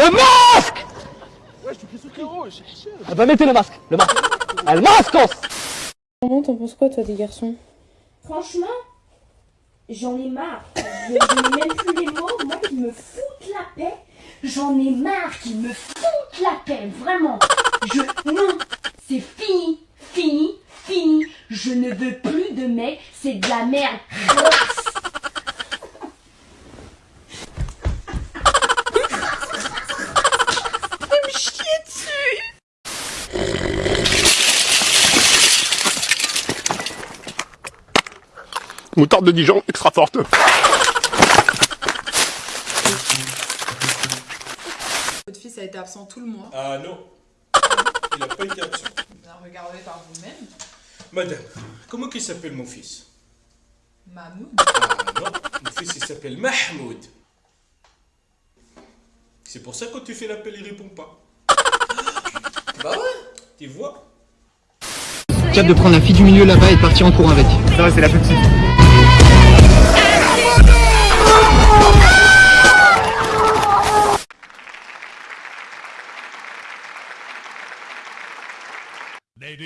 Le masque Ouais, je frérot, Ah bah mettez le masque, le masque Ah, le masque Comment t'en penses quoi, toi, des garçons? Franchement, j'en ai marre. Je, n'ai même plus les mots, moi qui me foutent la paix. J'en ai marre qu'ils me foutent la paix, vraiment. Je. Non, c'est fini, fini, fini. Je ne veux plus de mecs, c'est de la merde. Moutarde de Dijon, extra forte. Votre fils a été absent tout le mois. Ah non, il n'a pas été absent. Regardez par vous-même. Madame, comment qu'il s'appelle mon fils? Mahmoud. Ah non, mon fils il s'appelle Mahmoud. C'est pour ça que quand tu fais l'appel, il répond pas. Bah ouais, tu vois? Cap de prendre la fille du milieu là-bas et de partir en courant avec. Ça va, c'est la petite.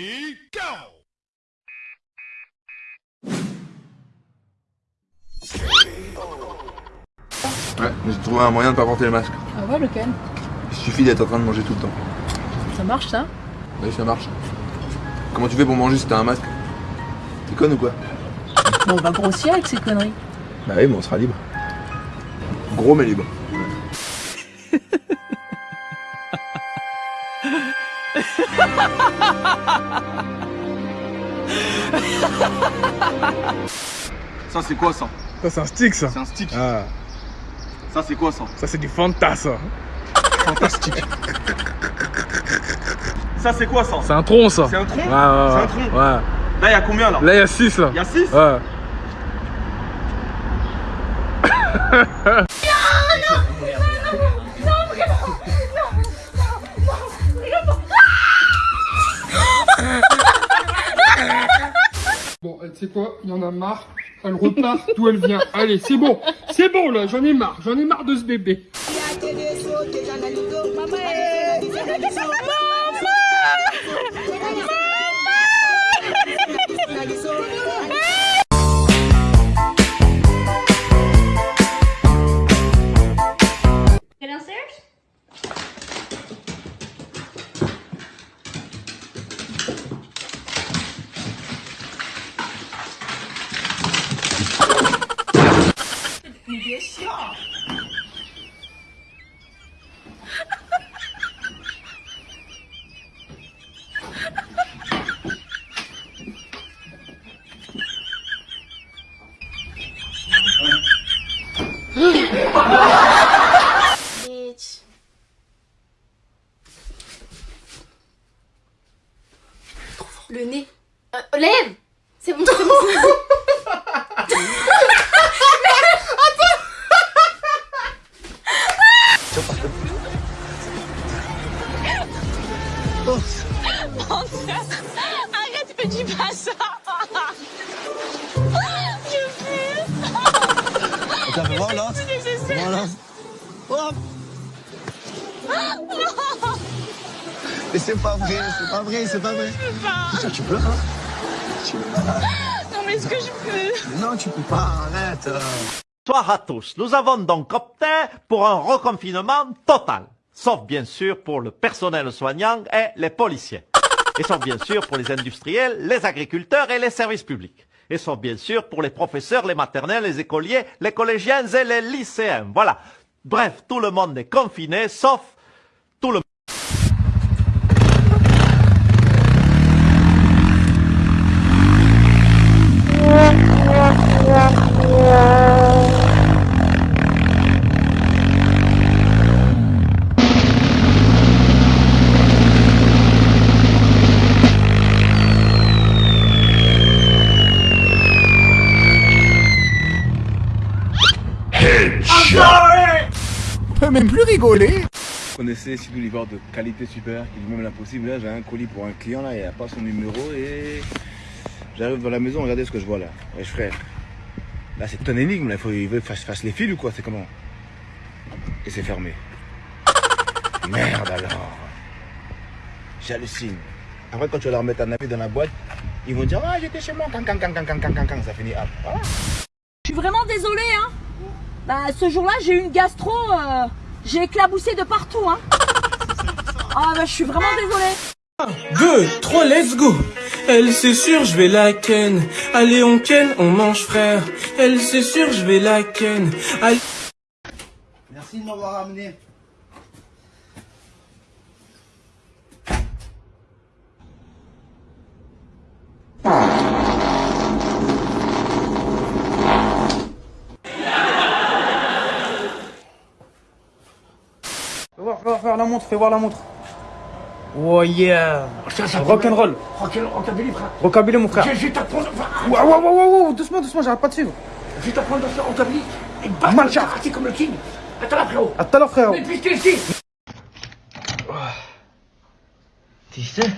Lady, go Ouais, mais j'ai trouvé un moyen de pas porter le masque. Ah ouais, lequel? Il suffit d'être en train de manger tout le temps. Ça marche, ça? Oui, ça marche. Comment tu fais pour manger si t'as un masque? T'es conne ou quoi? On va grossir avec ces conneries. Bah oui, mais on sera libre. Gros mais libre. Ça c'est quoi ça? Ça, c'est un stick, ça. C'est un stick. Ah, Ça c'est quoi ça? Ça, c'est du Fanta, ça. Fantastique. Ça c'est quoi ça? C'est un tronc, ça. C'est un tronc? Ouais, ouais, C'est un tronc Ouais. Là y'a combien là? Là, il y a 6, là. Y'a 6 Ouais. Quoi, il y en a marre. Elle repart d'où elle vient. Allez, c'est bon. C'est bon là, j'en ai marre. J'en ai marre de ce bébé. Mais c'est pas vrai, c'est pas vrai, c'est pas vrai. pas. Tu peux, hein Tu peux. Non mais est-ce que je peux? Non, tu peux pas, arrête. Bonsoir à tous. Nous avons donc opté pour un reconfinement total. Sauf bien sûr pour le personnel soignant et les policiers. Et sauf bien sûr pour les industriels, les agriculteurs et les services publics. Et sauf bien sûr pour les professeurs, les maternelles, les écoliers, les collégiens et les lycéens. Voilà. Bref, tout le monde est confiné sauf tout le On même plus rigolé. On essaie chez de qualité super, qui il même l'impossible. Là, j'ai un colis pour un client, là, il n'y a pas son numéro et j'arrive dans la maison, regardez ce que je vois là. Wesh frère, là c'est ton énigme, là, il faut que je fasse les fils ou quoi, c'est comment? Et c'est fermé. Merde alors J'hallucine. Après, quand tu vas leur mettre un avis dans la boîte, ils vont dire Ah, j'étais chez moi, can, can, can, ça finit up. Voilà. Je suis vraiment désolé hein. Bah, ce jour-là, j'ai eu une gastro. Euh j'ai éclaboussé de partout, hein. Ah, bah, je suis vraiment désolée. 2, 3, let's go Elle c'est sûr je vais la ken Allez on ken, on mange frère Elle c'est sûr je vais la ken Allez... Merci de m'avoir amené. Voir la montre, fais voir la montre Oh yeah Rock'n'roll Rockabilly, frère. Rockabilly mon frère Je vais t'apprendre. Waouh waouh waouh waouh Doucement doucement j'arrête pas de suivre Je vais t'apprendre à faire rockabilly. Et le karaté comme le king. Attends là, frérot. A tout à l'heure frérot Mais puis t'es ici. Tu sais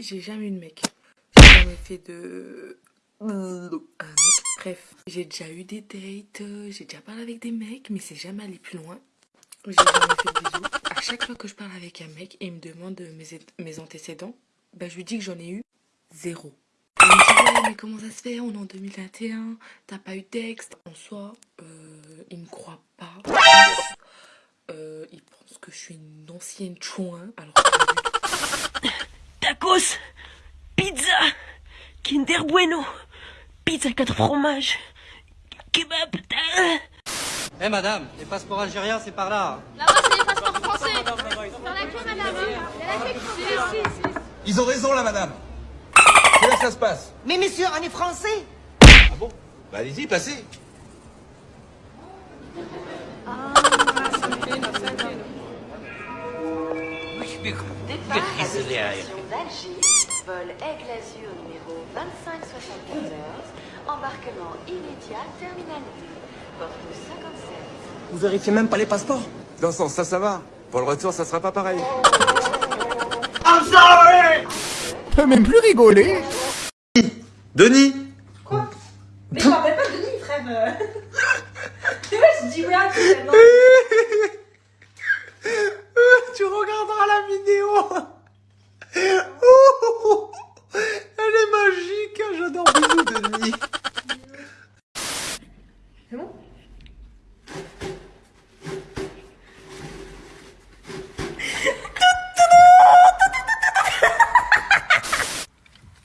j'ai jamais eu de mec. J'ai jamais fait de. Un mec, bref. J'ai déjà eu des dates, euh, j'ai déjà parlé avec des mecs, mais c'est jamais allé plus loin. J'ai jamais fait de bisous. À chaque fois que je parle avec un mec et il me demande mes, antécédents, bah, je lui dis que j'en ai eu zéro. Il me dit, mais comment ça se fait? On est en 2021, t'as pas eu de texte. En soi, euh, il me croit pas. Euh, il pense que je suis une ancienne chouin, alors que. Tacos, pizza, Kinder Bueno, pizza 4 fromages, kebab. Eh madame, les passeports algériens c'est par là. Là-bas, c'est les passeports français. Dans la queue, madame. Il y a la queue qui est ici, ici. Ils ont raison là, madame. C'est là que ça se passe. Mais messieurs, on est français. Ah bon? Bah allez-y, passez. Départ d'Alger, vol Aigle Azur numéro 2574, embarquement immédiat terminal D, porte 57. Vous vérifiez même pas les passeports Dans ce sens, ça, ça va. Pour le retour, ça sera pas pareil. I'm sorry. peut même plus rigoler. Denis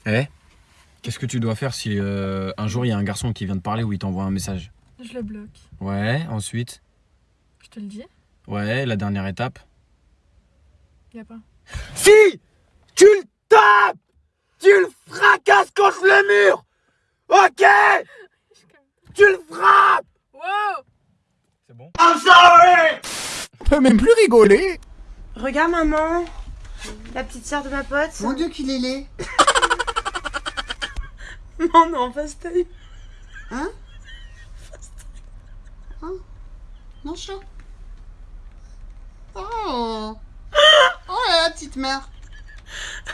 Eh Qu'est-ce que tu dois faire si euh, un jour il y a un garçon qui vient te parler ou il t'envoie un message? Je le bloque. Ouais, ensuite? Je te le dis? Ouais, la dernière étape? Y a pas. Si! Tu le tapes! Tu le fracasses contre le mur Ok! Tu le frappes! Wow! C'est bon? I'm sorry. On peut même plus rigoler. Regarde maman, la petite sœur de ma pote. Mon dieu qu'il est laid. Non, on est fast time. Hein Fast time. Hein Non, chat. Oh. Oh la petite mère.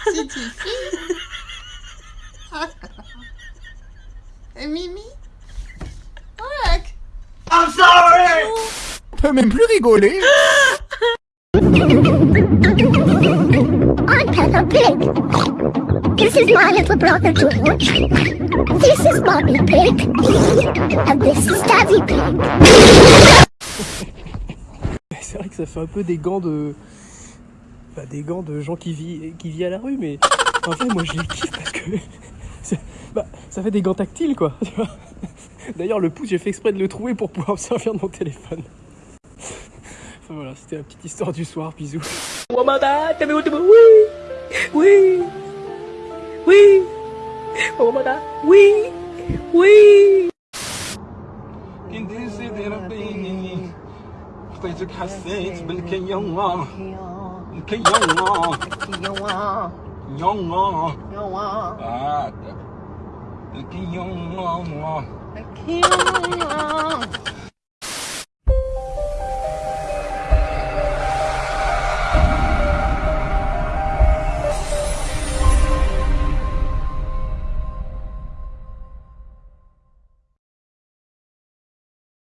C'est ici Et Mimi Oh là I'm sorry. On peut même plus rigoler. I'm This is my little brother George. This is Mommy Pig. And this is Daddy Pig. C'est vrai que ça fait un peu des gants de. Bah, des gants de gens qui vivent qui vit à la rue, mais en fait, moi je les kiffe parce que. Bah, ça fait des gants tactiles quoi. D'ailleurs, le pouce, j'ai fait exprès de le trouver pour pouvoir me servir de mon téléphone. Enfin voilà, c'était la petite histoire du soir, bisous. Wee! Oh my god. Wee! Wee! Quem decidir bem Fez o cacete, blinquei yon lá Blinquei yon lá Yon lá Yon lá Yon lá Ah,